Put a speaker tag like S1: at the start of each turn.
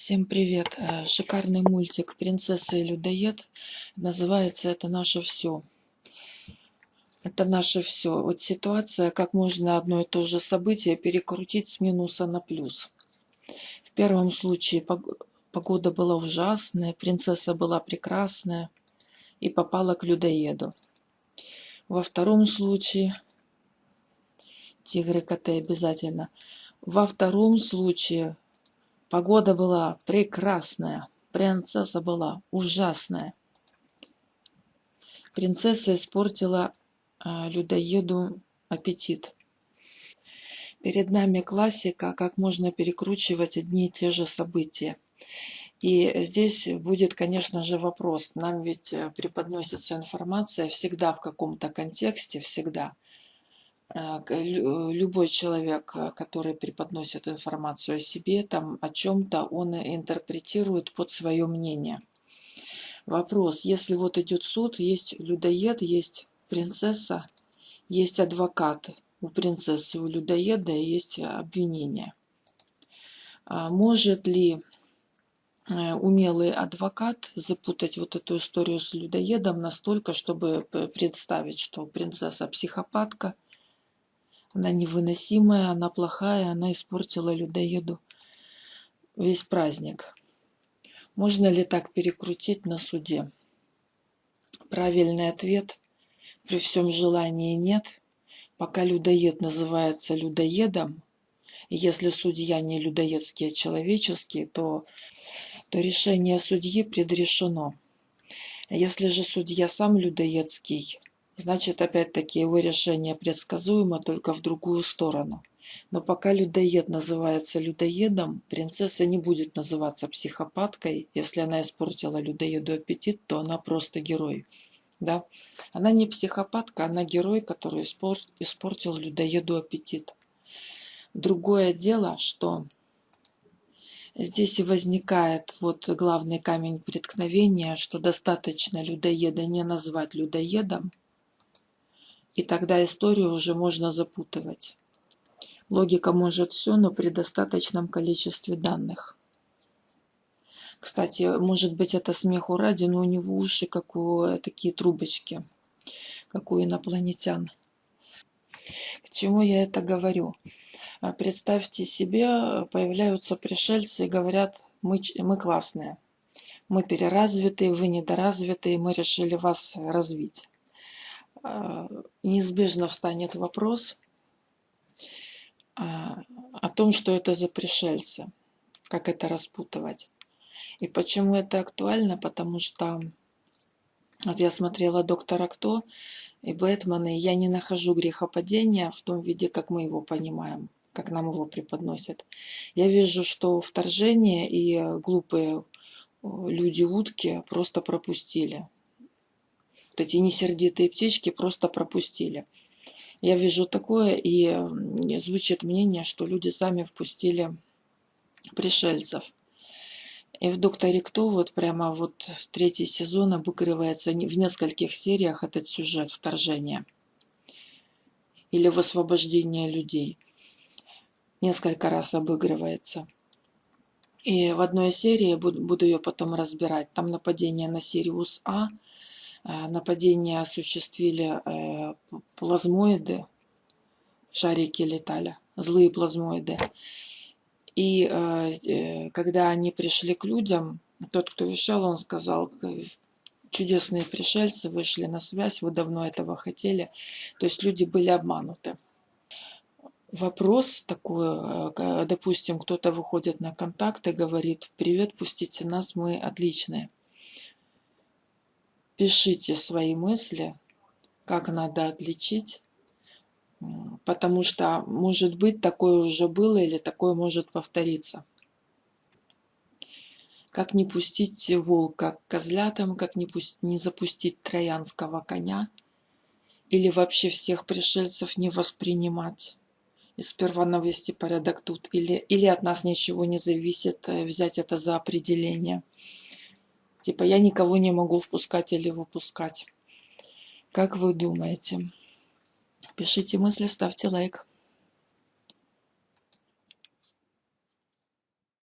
S1: Всем привет! Э, Шикарный мультик «Принцесса и людоед». Называется «Это наше все». Это наше все. Вот ситуация, как можно одно и то же событие перекрутить с минуса на плюс. В первом случае погода была ужасная, принцесса была прекрасная и попала к людоеду. Во втором случае тигры, коты обязательно. Во втором случае Погода была прекрасная, принцесса была ужасная. Принцесса испортила э, людоеду аппетит. Перед нами классика, как можно перекручивать одни и те же события. И здесь будет, конечно же, вопрос. Нам ведь э, преподносится информация всегда в каком-то контексте, всегда. Э, э, любой человек, э, который преподносит информацию о себе, там о чем-то, он интерпретирует под свое мнение. Вопрос, если вот идет суд, есть людоед, есть принцесса, есть адвокат. У принцессы, у людоеда есть обвинение. А может ли умелый адвокат запутать вот эту историю с людоедом настолько, чтобы представить, что принцесса психопатка – она невыносимая, она плохая, она испортила людоеду весь праздник. Можно ли так перекрутить на суде? Правильный ответ при всем желании нет. Пока людоед называется людоедом, и если судья не людоедский, а человеческий, то, то решение судьи предрешено. Если же судья сам людоедский, Значит, опять-таки, его решение предсказуемо только в другую сторону. Но пока людоед называется людоедом, принцесса не будет называться психопаткой. Если она испортила людоеду аппетит, то она просто герой. Да? Она не психопатка, она герой, который испортил людоеду аппетит. Другое дело, что здесь и возникает вот главный камень преткновения, что достаточно людоеда не назвать людоедом, и тогда историю уже можно запутывать. Логика может все, но при достаточном количестве данных. Кстати, может быть это смеху ради, но у него уши как у такие трубочки, как у инопланетян. К чему я это говорю? А, представьте себе, появляются пришельцы и говорят, мы, мы классные, мы переразвитые, вы недоразвитые, мы решили вас развить. А, неизбежно встанет вопрос а, о том, что это за пришельцы, как это распутывать. И почему это актуально? Потому что вот я смотрела «Доктора Кто» и «Бэтмена», и я не нахожу грехопадения в том виде, как мы его понимаем, как нам его преподносят. Я вижу, что вторжение и глупые люди-утки просто пропустили вот эти несердитые птички просто пропустили. Я вижу такое, и звучит мнение, что люди сами впустили пришельцев. И в «Докторе Кто» вот прямо вот третий сезон обыгрывается в нескольких сериях этот сюжет вторжения или в освобождение людей. Несколько раз обыгрывается. И в одной серии, буду ее потом разбирать, там нападение на Сириус А – нападение осуществили э, плазмоиды, шарики летали, злые плазмоиды. И э, когда они пришли к людям, тот, кто вещал, он сказал, чудесные пришельцы вышли на связь, вы давно этого хотели. То есть люди были обмануты. Вопрос такой, допустим, кто-то выходит на контакт и говорит, привет, пустите нас, мы отличные пишите свои мысли, как надо отличить, потому что, может быть, такое уже было или такое может повториться. Как не пустить волка к козлятам, как не, пусть, не запустить троянского коня, или вообще всех пришельцев не воспринимать и сперва навести порядок тут, или, или от нас ничего не зависит, э, взять это за определение – Типа я никого не могу впускать или выпускать. Как вы думаете? Пишите мысли, ставьте лайк.